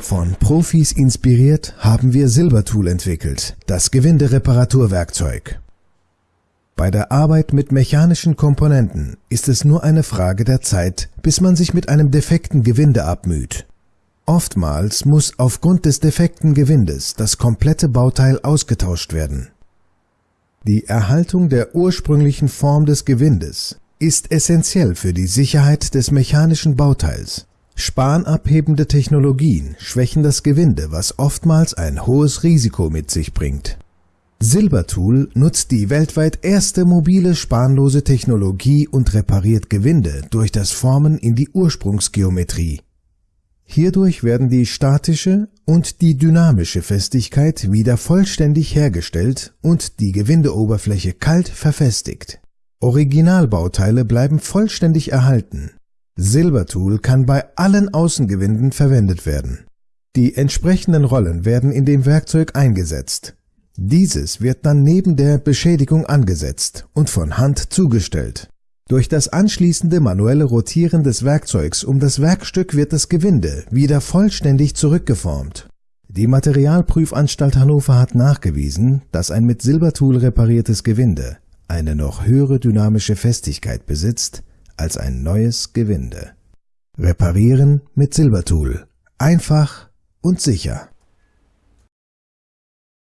Von Profis inspiriert haben wir Silbertool entwickelt, das Gewindereparaturwerkzeug. Bei der Arbeit mit mechanischen Komponenten ist es nur eine Frage der Zeit, bis man sich mit einem defekten Gewinde abmüht. Oftmals muss aufgrund des defekten Gewindes das komplette Bauteil ausgetauscht werden. Die Erhaltung der ursprünglichen Form des Gewindes ist essentiell für die Sicherheit des mechanischen Bauteils. Spanabhebende Technologien schwächen das Gewinde, was oftmals ein hohes Risiko mit sich bringt. Silbertool nutzt die weltweit erste mobile spanlose Technologie und repariert Gewinde durch das Formen in die Ursprungsgeometrie. Hierdurch werden die statische und die dynamische Festigkeit wieder vollständig hergestellt und die Gewindeoberfläche kalt verfestigt. Originalbauteile bleiben vollständig erhalten. Silbertool kann bei allen Außengewinden verwendet werden. Die entsprechenden Rollen werden in dem Werkzeug eingesetzt dieses wird dann neben der Beschädigung angesetzt und von Hand zugestellt. Durch das anschließende manuelle Rotieren des Werkzeugs um das Werkstück wird das Gewinde wieder vollständig zurückgeformt. Die Materialprüfanstalt Hannover hat nachgewiesen, dass ein mit Silbertool repariertes Gewinde eine noch höhere dynamische Festigkeit besitzt als ein neues Gewinde. Reparieren mit Silbertool. Einfach und sicher.